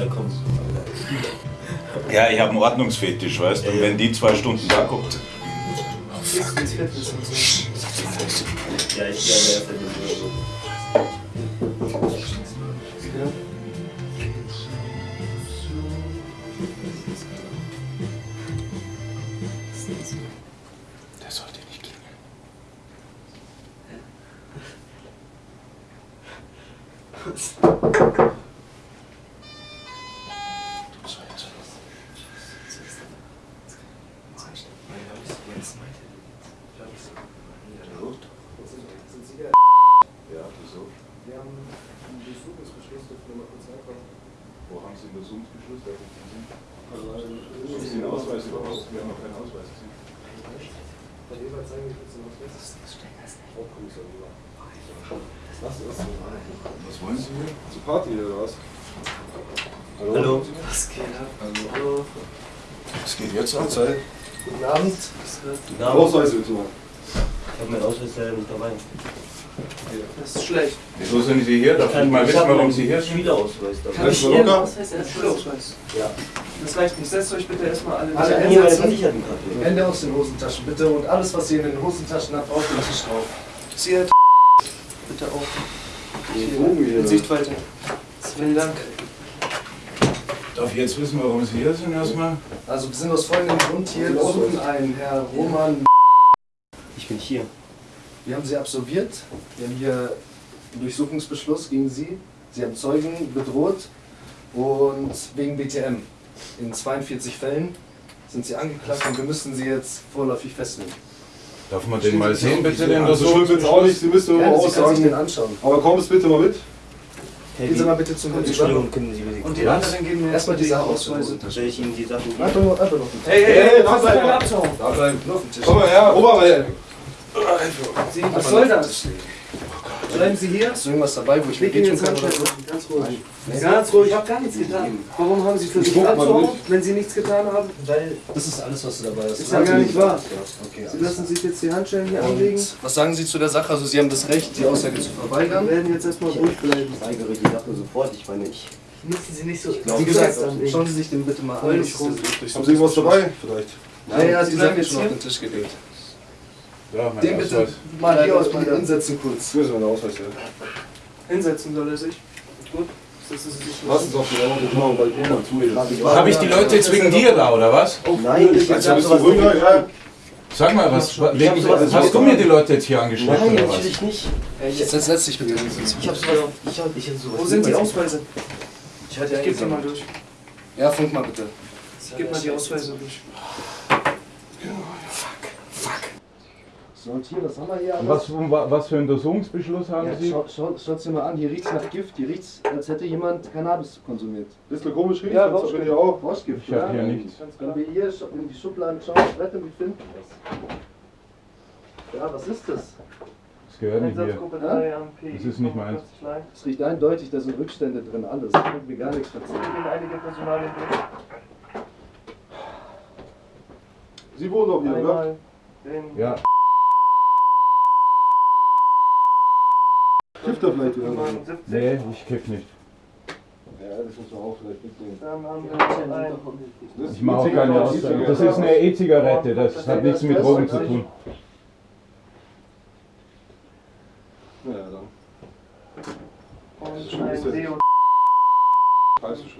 Der kommt. Ja, ich habe einen Ordnungsfetisch, weißt du? Und wenn die zwei Stunden da guckt. Ja, ich er verdient Der sollte nicht klingeln wieso? Wir haben einen Durchsuchungsbeschluss, dürfen wir mal kurz reinkommen. Einen Untersuchungsbeschluss? Also, Haben Sie einen Ausweis überhaupt? Wir haben noch keinen Ausweis gesehen. Herr Ebert, zeigen Sie kurz den Ausweis. Hauptkommissar Ebert. Was ist das? Was wollen Sie hier? Zur Party oder was? Hallo. Was geht ab? Hallo. Es geht jetzt an Zeit. Guten Abend. Guten Abend. Ausweis bitte mal. Ich habe meinen Ausweis leider nicht dabei. Das ist schlecht. Wieso sind Sie hier? Darf ich mal ich wissen, hab warum Sie hier sind? Schülerausweis. Kann ich mal Ihren? Ausweis erst Schulausweis? Ja. Das reicht nicht. Setzt euch bitte erstmal alle habe hier meine. Versichertenkarte. Hände aus den Hosentaschen bitte und alles, was ihr in den Hosentaschen habt, auf den Tisch drauf. Sie Herr bitte auch. Hier, in Sichtweite. Vielen Dank. Darf ich jetzt wissen, warum Sie hier sind erstmal? Also wir sind aus folgendem Grund hier. Wir suchen einen Herr Roman. Ich bin hier. Wir haben Sie absolviert. Wir haben hier einen Durchsuchungsbeschluss gegen Sie. Sie haben Zeugen bedroht und wegen BTM. In 42 Fällen sind Sie angeklagt und wir müssen Sie jetzt vorläufig festnehmen. Darf man den mal sehen, bitte, den Also schuld wird's auch nicht, Sie müssen nur Ja, mal Sie können sich den aussagen. anschauen. Aber komm es bitte mal mit. Hey, Gehen Sie mal bitte zum. Entschuldigung, können Sie bitte Und die kurz- anderen geben mir erstmal die Sache aus. Soll Soll ich Ihnen die Sachen geben? Einfach nur, einfach nur. Hey, hey, hey, was bleib ist mal. Abtauchen? Da bleiben. Nur auf den Tisch. Komm mal her, Ober, ey. Was soll das? Bleiben Sie hier. Hast du irgendwas dabei, wo ich mir wehtun kann oder so? Ganz ruhig. Ganz ruhig. Ich habe gar nichts getan. Warum haben Sie versucht guck mal abzuhauen, wenn Sie nichts getan haben? Weil Das ist alles, was du dabei hast. Ist ja gar nicht wahr. Okay, Sie lassen sich jetzt die Handschellen hier anlegen. Und was sagen Sie zu der Sache? Also Sie haben das Recht, die Aussage zu Wir verweigern. werden jetzt erstmal ruhig bleiben. ich weigere die Sache sofort. Ich meine, ich. Müssen Sie nicht so. Wie gesagt, schauen Sie sich den bitte mal an. Haben Sie irgendwas dabei? Vielleicht. Ja, ja, Sie ist jetzt schon auf den Tisch gelegt. Ja, Den bitte Ausweis. mal hier mal da. hinsetzen kurz. Wo ist mein Ausweis her? Hinsetzen soll er sich. Gut. Lassen Sie auf die Augen, genau, weil zu ist. Habe ich die Leute jetzt wegen dir da, oder was? Nein, ich Also, hab bist du sowas ruhiger? nicht- Ja. Sag mal, was, nicht hast du mir die Leute jetzt hier angeschleppt, Nein, oder was? natürlich nicht. Jetzt setz dich bitte hin. Ich hab sowas. Ich hab, ich hab sowas. Wo sind die Ausweise? Ich hatte Ich gebe die mal durch. Ja, funk mal bitte. Ich gebe mal die Ausweise durch. So, und hier, was haben wir hier alles? Was, was für einen Untersuchungsbeschluss haben Ja, schau, schau, schaut's dir mal an, hier riecht's nach Gift, hier riecht's, als hätte jemand Cannabis konsumiert. Bisschen komisch riecht, Ja, das Rauschgift. bin ich auch. Rauschgift, Ich habe hier ja. nichts. Wenn wir hier in die Schubladen schauen, Blätter, wie finden wir das? Ja, was ist das? Das gehört nicht hier. Einsatzgruppe Ja? 3 am P. Das ist nicht meins. Es riecht eindeutig, da sind Rückstände drin, alles. Ich kann mir gar nichts Wir durch. Sie wohnen doch hier, oder? Den Ja, Kifft er vielleicht irgendwo? 70. nee, ich kiff nicht. Ja, das muss man auch vielleicht mitnehmen. Ich mache auch keine Aussage. Das ist eine E-Zigarette, das hat nichts mit Drogen zu tun. Ja, dann.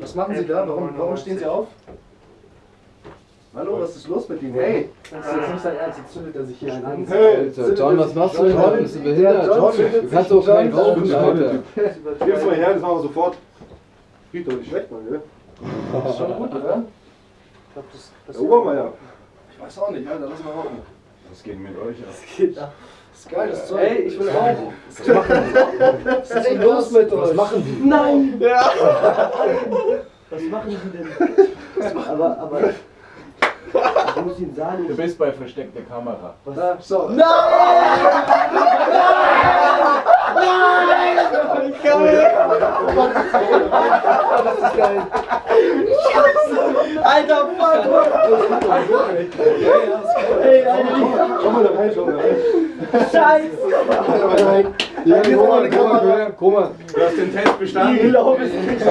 Was machen Sie da? Warum, warum stehen Sie auf? Hallo, was ist los mit Ihnen? Hey, das ist jetzt nicht sein Ernst, jetzt zündet er sich hier einen an. Hey, Alter, John, was machst du denn? John, Bist du behindert? John, du kannst doch keinen rauchen. Alter. Gib's mal her, das machen wir sofort. Riecht doch nicht schlecht, Mann, gell? Das ist schon gut, oder? Der Obermeier. Ich weiß auch nicht, Alter, lass mal rauchen. Was geht mit euch ab? Das ist geil, das Zeug. Ey, ich will rauchen. Was ist denn los mit euch? Was machen die? Nein! Ja! Was machen Sie denn? Aber, aber. Ich muss Ihnen sagen, Du bist bei versteckter Kamera. Da, so. Alter, fuck! Ey, Alter, Schau mal da rein, schau mal da rein. Scheiße! Ja, guck mal, guck mal, guck mal. Du hast den Test Ich bestanden. glaube es nicht.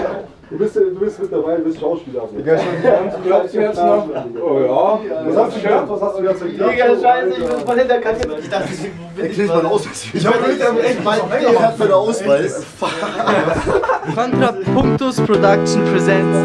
Du bist, du bist mit dabei, du bist Schauspieler. Also. Digga, schon glaubst du jetzt noch? Oh ja. Was hast du gedacht? Was hast du jetzt gedacht? Digga, scheiße, ich bin voll hinter Kante. Ich dachte, wo bin ich? Mann? Ich habe echt mal er hat meinen Ausweis. Contra Punktus Production presents